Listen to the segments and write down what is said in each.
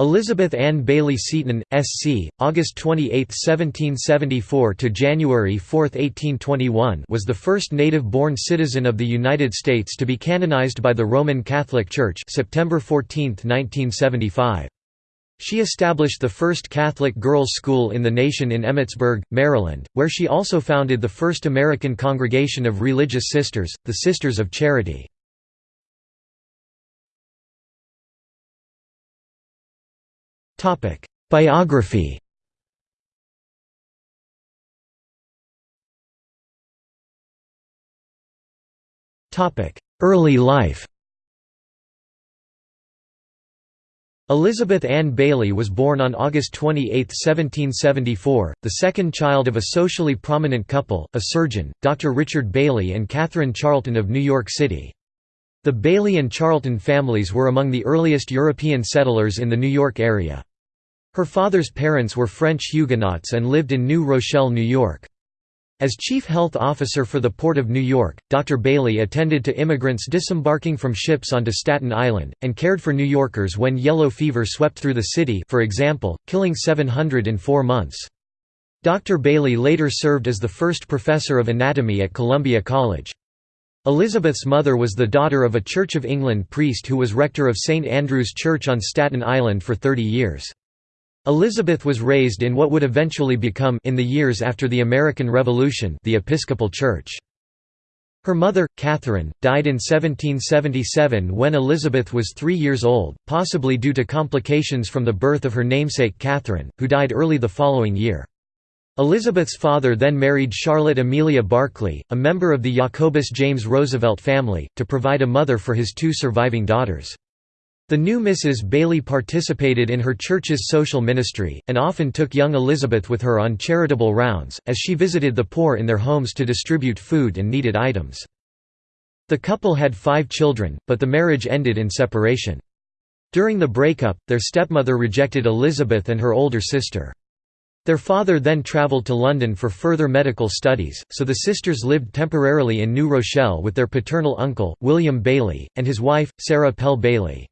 Elizabeth Ann Bayley Seton, S.C., August 28, 1774 to January 4, 1821, was the first native-born citizen of the United States to be canonized by the Roman Catholic Church, September 14, 1975. She established the first Catholic girls' school in the nation in Emmitsburg, Maryland, where she also founded the first American congregation of religious sisters, the Sisters of Charity. Biography Topic: Early life Elizabeth Ann Bayley was born on August 28, 1774, the second child of a socially prominent couple, a surgeon, Dr. Richard Bayley and Catherine Charlton of New York City. The Bayley and Charlton families were among the earliest European settlers in the New York area. Her father's parents were French Huguenots and lived in New Rochelle, New York. As chief health officer for the Port of New York, Dr. Bayley attended to immigrants disembarking from ships onto Staten Island, and cared for New Yorkers when yellow fever swept through the city for example, killing 700 in four months. Dr. Bayley later served as the first professor of anatomy at Columbia College. Elizabeth's mother was the daughter of a Church of England priest who was rector of St. Andrew's Church on Staten Island for 30 years. Elizabeth was raised in what would eventually become in the years after the American Revolution the Episcopal Church. Her mother, Catherine, died in 1777 when Elizabeth was three years old, possibly due to complications from the birth of her namesake Catherine, who died early the following year. Elizabeth's father then married Charlotte Amelia Barclay, a member of the Jacobus James Roosevelt family, to provide a mother for his two surviving daughters. The new Mrs. Bayley participated in her church's social ministry, and often took young Elizabeth with her on charitable rounds, as she visited the poor in their homes to distribute food and needed items. The couple had five children, but the marriage ended in separation. During the breakup, their stepmother rejected Elizabeth and her older sister. Their father then travelled to London for further medical studies, so the sisters lived temporarily in New Rochelle with their paternal uncle, William Bayley, and his wife, Sarah Pell Bayley.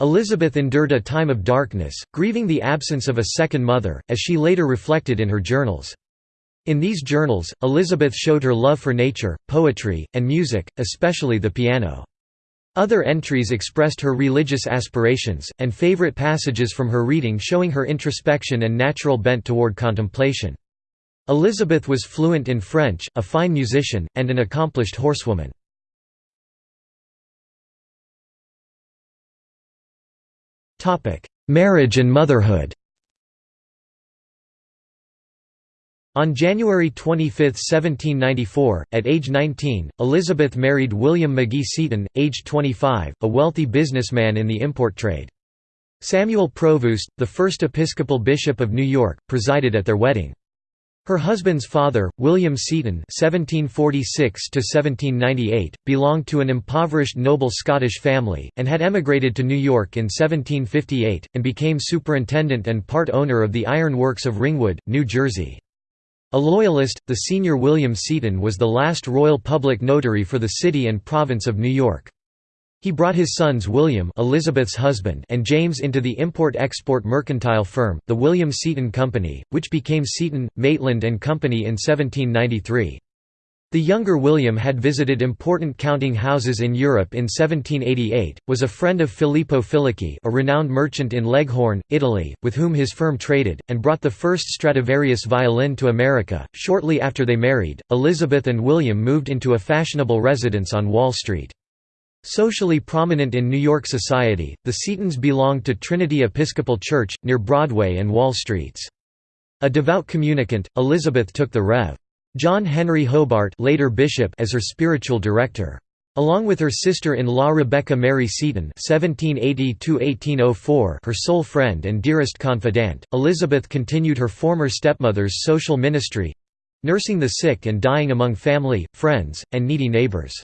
Elizabeth endured a time of darkness, grieving the absence of a second mother, as she later reflected in her journals. In these journals, Elizabeth showed her love for nature, poetry, and music, especially the piano. Other entries expressed her religious aspirations, and favorite passages from her reading showing her introspection and natural bent toward contemplation. Elizabeth was fluent in French, a fine musician, and an accomplished horsewoman. Marriage and motherhood On January 25, 1794, at age 19, Elizabeth married William Magee Seton, aged 25, a wealthy businessman in the import trade. Samuel Provoost, the first Episcopal Bishop of New York, presided at their wedding. Her husband's father, William Seton (1746–1798), belonged to an impoverished noble Scottish family, and had emigrated to New York in 1758, and became superintendent and part owner of the iron works of Ringwood, New Jersey. A loyalist, the senior William Seton was the last royal public notary for the city and province of New York. He brought his sons William Elizabeth's husband and James into the import-export mercantile firm, the William Seton Company, which became Seton, Maitland and Company in 1793. The younger William had visited important counting houses in Europe in 1788, was a friend of Filippo Filicchi a renowned merchant in Leghorn, Italy, with whom his firm traded, and brought the first Stradivarius violin to America. Shortly after they married, Elizabeth and William moved into a fashionable residence on Wall Street. Socially prominent in New York society, the Setons belonged to Trinity Episcopal Church, near Broadway and Wall Streets. A devout communicant, Elizabeth took the Rev. John Henry Hobart later bishop as her spiritual director. Along with her sister-in-law Rebecca Mary Seton (1780–1804), her sole friend and dearest confidant, Elizabeth continued her former stepmother's social ministry, nursing the sick and dying among family, friends, and needy neighbors.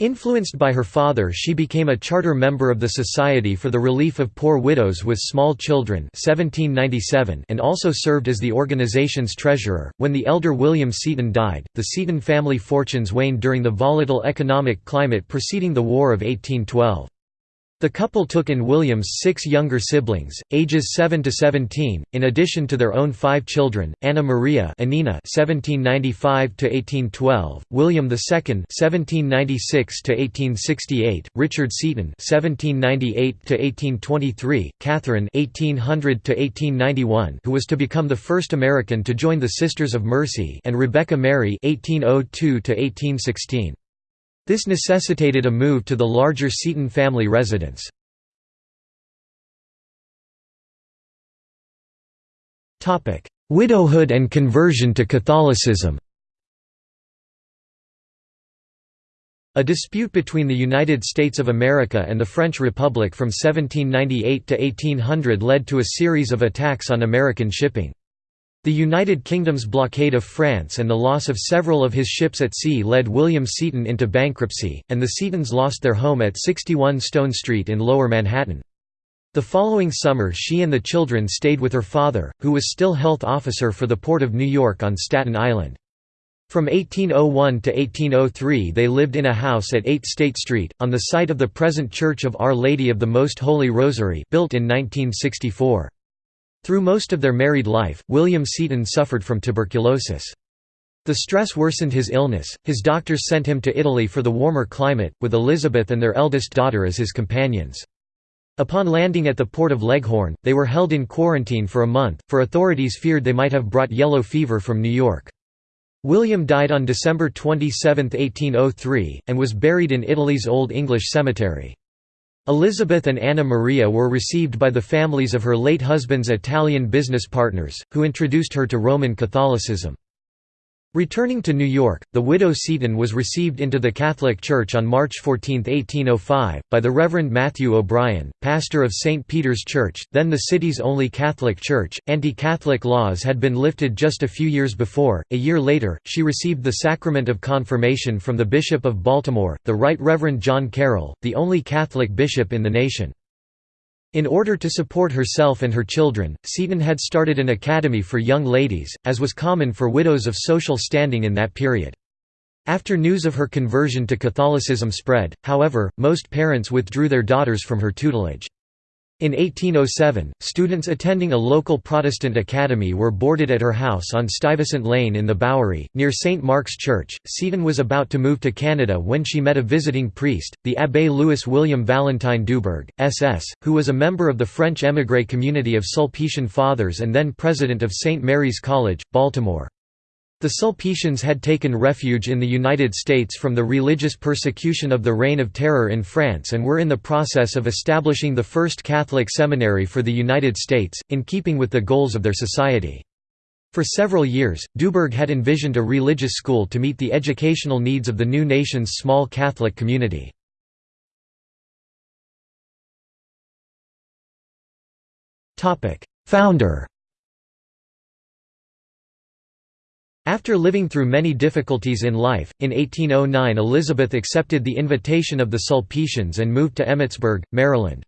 Influenced by her father she became a charter member of the Society for the Relief of Poor Widows with Small Children 1797 and also served as the organization's treasurer. When the elder William Seton died, the Seton family fortunes waned during the volatile economic climate preceding the War of 1812. The couple took in William's six younger siblings, ages 7 to 17, in addition to their own five children: Anna Maria (Annina, 1795 to 1812), William II (1796 to 1868), Richard Seton (1798 to 1823), Catherine (1800 to 1891), who was to become the first American to join the Sisters of Mercy, and Rebecca Mary (1802 to 1816). This necessitated a move to the larger Seton family residence. Widowhood and conversion to Catholicism A dispute between the United States of America and the French Republic from 1798 to 1800 led to a series of attacks on American shipping. The United Kingdom's blockade of France and the loss of several of his ships at sea led William Seton into bankruptcy, and the Setons lost their home at 61 Stone Street in Lower Manhattan. The following summer she and the children stayed with her father, who was still health officer for the Port of New York on Staten Island. From 1801 to 1803 they lived in a house at 8 State Street, on the site of the present Church of Our Lady of the Most Holy Rosary built in 1964. Through most of their married life, William Seton suffered from tuberculosis. The stress worsened his illness, his doctors sent him to Italy for the warmer climate, with Elizabeth and their eldest daughter as his companions. Upon landing at the port of Leghorn, they were held in quarantine for a month, for authorities feared they might have brought yellow fever from New York. William died on December 27, 1803, and was buried in Italy's Old English Cemetery. Elizabeth and Anna Maria were received by the families of her late husband's Italian business partners, who introduced her to Roman Catholicism. Returning to New York, the widow Seton was received into the Catholic Church on March 14, 1805, by the Reverend Matthew O'Brien, pastor of St. Peter's Church, then the city's only Catholic church. Anti Catholic laws had been lifted just a few years before. A year later, she received the sacrament of confirmation from the Bishop of Baltimore, the Right Reverend John Carroll, the only Catholic bishop in the nation. In order to support herself and her children, Seton had started an academy for young ladies, as was common for widows of social standing in that period. After news of her conversion to Catholicism spread, however, most parents withdrew their daughters from her tutelage. In 1807, students attending a local Protestant academy were boarded at her house on Stuyvesant Lane in the Bowery, near St. Mark's Church. Seton was about to move to Canada when she met a visiting priest, the Abbé Louis William Valentine Dubourg, SS, who was a member of the French émigré community of Sulpician Fathers and then president of St. Mary's College, Baltimore. The Sulpicians had taken refuge in the United States from the religious persecution of the Reign of Terror in France and were in the process of establishing the first Catholic seminary for the United States, in keeping with the goals of their society. For several years, Dubourg had envisioned a religious school to meet the educational needs of the new nation's small Catholic community. Founder After living through many difficulties in life, in 1809 Elizabeth accepted the invitation of the Sulpicians and moved to Emmitsburg, Maryland.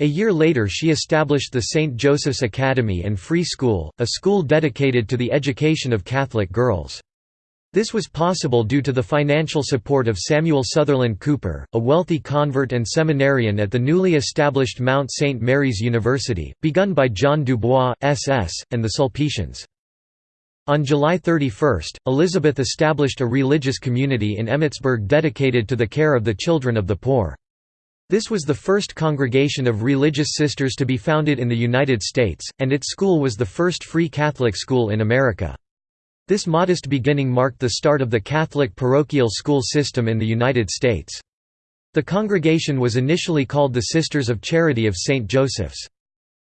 A year later she established the St. Joseph's Academy and Free School, a school dedicated to the education of Catholic girls. This was possible due to the financial support of Samuel Sutherland Cooper, a wealthy convert and seminarian at the newly established Mount St. Mary's University, begun by John Dubois, SS, and the Sulpicians. On July 31, Elizabeth established a religious community in Emmitsburg dedicated to the care of the children of the poor. This was the first congregation of religious sisters to be founded in the United States, and its school was the first free Catholic school in America. This modest beginning marked the start of the Catholic parochial school system in the United States. The congregation was initially called the Sisters of Charity of St. Joseph's.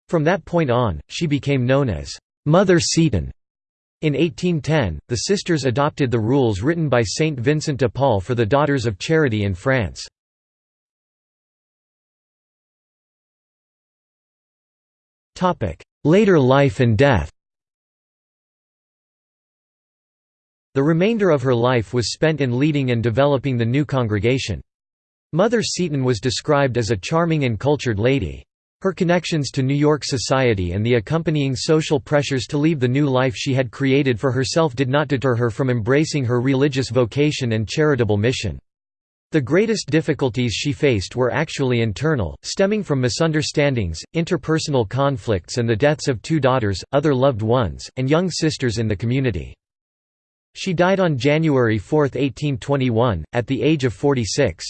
From that point on, she became known as Mother Seton. In 1810, the sisters adopted the rules written by Saint Vincent de Paul for the Daughters of Charity in France. Later life and death The remainder of her life was spent in leading and developing the new congregation. Mother Seton was described as a charming and cultured lady. Her connections to New York society and the accompanying social pressures to leave the new life she had created for herself did not deter her from embracing her religious vocation and charitable mission. The greatest difficulties she faced were actually internal, stemming from misunderstandings, interpersonal conflicts and the deaths of two daughters, other loved ones, and young sisters in the community. She died on January 4, 1821, at the age of 46.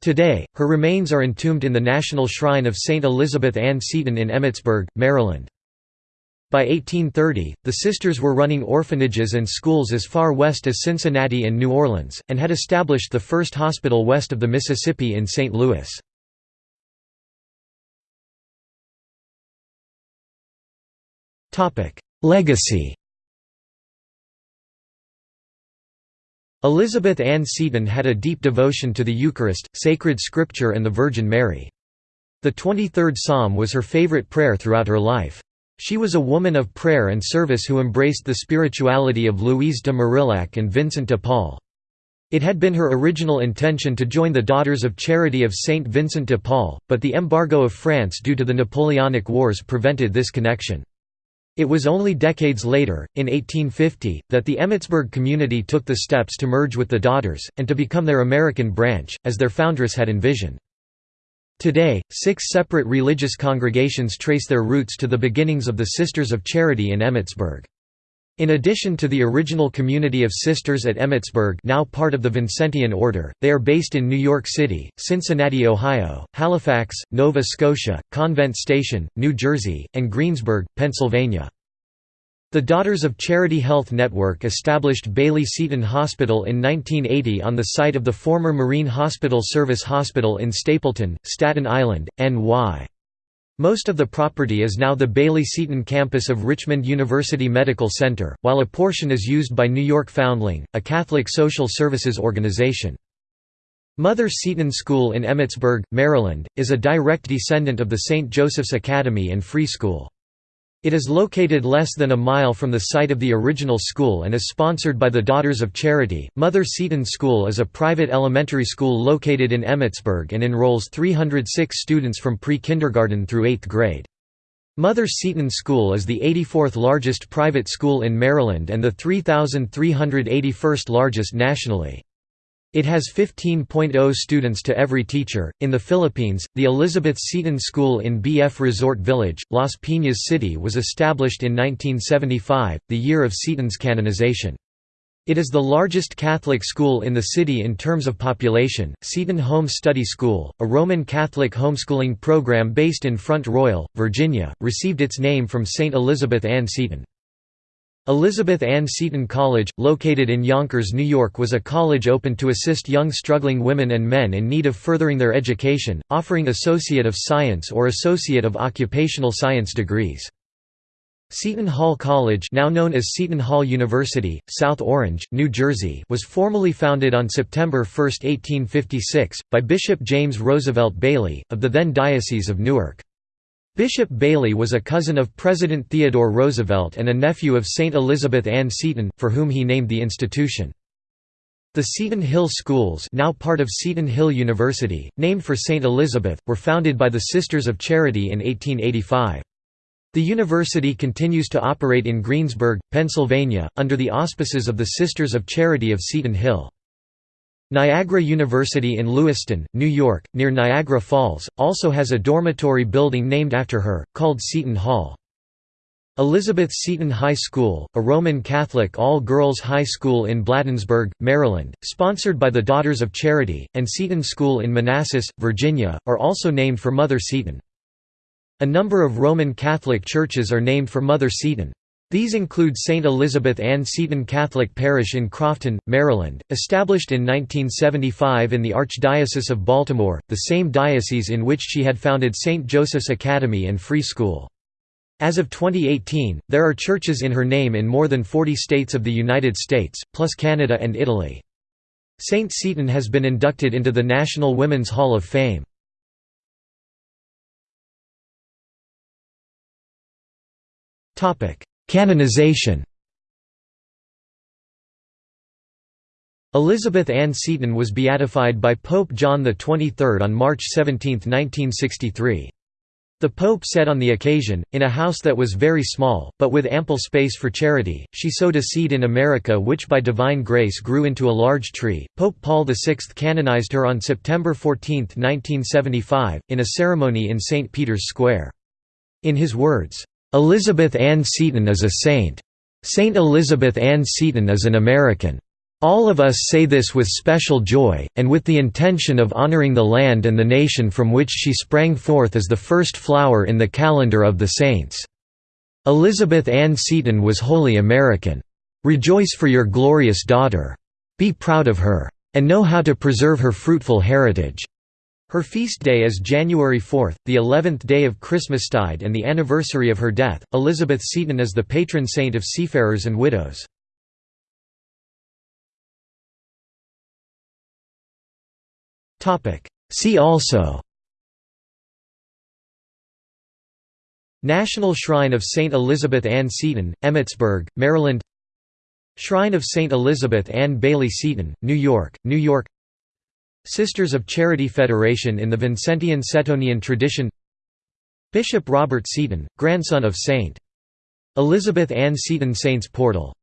Today, her remains are entombed in the National Shrine of St. Elizabeth Ann Seton in Emmitsburg, Maryland. By 1830, the sisters were running orphanages and schools as far west as Cincinnati and New Orleans, and had established the first hospital west of the Mississippi in St. Louis. Legacy Elizabeth Ann Seton had a deep devotion to the Eucharist, sacred scripture and the Virgin Mary. The 23rd Psalm was her favorite prayer throughout her life. She was a woman of prayer and service who embraced the spirituality of Louise de Marillac and Vincent de Paul. It had been her original intention to join the Daughters of Charity of Saint Vincent de Paul, but the embargo of France due to the Napoleonic Wars prevented this connection. It was only decades later, in 1850, that the Emmitsburg community took the steps to merge with the Daughters, and to become their American branch, as their foundress had envisioned. Today, six separate religious congregations trace their roots to the beginnings of the Sisters of Charity in Emmitsburg. In addition to the original community of Sisters at Emmitsburg now part of the Vincentian Order, they are based in New York City, Cincinnati, Ohio, Halifax, Nova Scotia, Convent Station, New Jersey, and Greensburg, Pennsylvania. The Daughters of Charity Health Network established Bayley Seton Hospital in 1980 on the site of the former Marine Hospital Service Hospital in Stapleton, Staten Island, NY. Most of the property is now the Bayley Seton campus of Richmond University Medical Center, while a portion is used by New York Foundling, a Catholic social services organization. Mother Seton School in Emmitsburg, Maryland, is a direct descendant of the St. Joseph's Academy and Free School. It is located less than a mile from the site of the original school and is sponsored by the Daughters of Charity. Mother Seton School is a private elementary school located in Emmitsburg and enrolls 306 students from pre-kindergarten through 8th grade. Mother Seton School is the 84th largest private school in Maryland and the 3,381st largest nationally. It has 15.0 students to every teacher. In the Philippines, the Elizabeth Seton School in BF Resort Village, Las Piñas City was established in 1975, the year of Seton's canonization. It is the largest Catholic school in the city in terms of population. Seton Home Study School, a Roman Catholic homeschooling program based in Front Royal, Virginia, received its name from St. Elizabeth Ann Seton. Elizabeth Ann Seton College, located in Yonkers, New York was a college open to assist young struggling women and men in need of furthering their education, offering Associate of Science or Associate of Occupational Science degrees. Seton Hall College now known as Seton Hall University, South Orange, New Jersey was formally founded on September 1, 1856, by Bishop James Roosevelt Bayley, of the then Diocese of Newark. Bishop Bayley was a cousin of President Theodore Roosevelt and a nephew of St. Elizabeth Ann Seton, for whom he named the institution. The Seton Hill Schools now part of Seton Hill University, named for St. Elizabeth, were founded by the Sisters of Charity in 1885. The university continues to operate in Greensburg, Pennsylvania, under the auspices of the Sisters of Charity of Seton Hill. Niagara University in Lewiston, New York, near Niagara Falls, also has a dormitory building named after her, called Seton Hall. Elizabeth Seton High School, a Roman Catholic all-girls high school in Bladensburg, Maryland, sponsored by the Daughters of Charity, and Seton School in Manassas, Virginia, are also named for Mother Seton. A number of Roman Catholic churches are named for Mother Seton. These include St. Elizabeth Ann Seton Catholic Parish in Crofton, Maryland, established in 1975 in the Archdiocese of Baltimore, the same diocese in which she had founded St. Joseph's Academy and Free School. As of 2018, there are churches in her name in more than 40 states of the United States, plus Canada and Italy. St. Seton has been inducted into the National Women's Hall of Fame. Topic: Canonization Elizabeth Ann Seton was beatified by Pope John XXIII on March 17, 1963. The Pope said on the occasion, in a house that was very small, but with ample space for charity, she sowed a seed in America which by divine grace grew into a large tree. Pope Paul VI canonized her on September 14, 1975, in a ceremony in St. Peter's Square. In his words, "'Elizabeth Ann Seton is a saint. Saint Elizabeth Ann Seton is an American. All of us say this with special joy, and with the intention of honoring the land and the nation from which she sprang forth as the first flower in the calendar of the saints. Elizabeth Ann Seton was wholly American. Rejoice for your glorious daughter. Be proud of her. And know how to preserve her fruitful heritage." Her feast day is January 4, the 11th day of Christmastide and the anniversary of her death. Elizabeth Seton is the patron saint of seafarers and widows. See also National Shrine of St. Elizabeth Ann Seton, Emmitsburg, Maryland Shrine of St. Elizabeth Ann Bayley Seton, New York, New York Sisters of Charity Federation in the Vincentian Setonian tradition Bishop Robert Seton, grandson of St. Elizabeth Ann Seton Saints Portal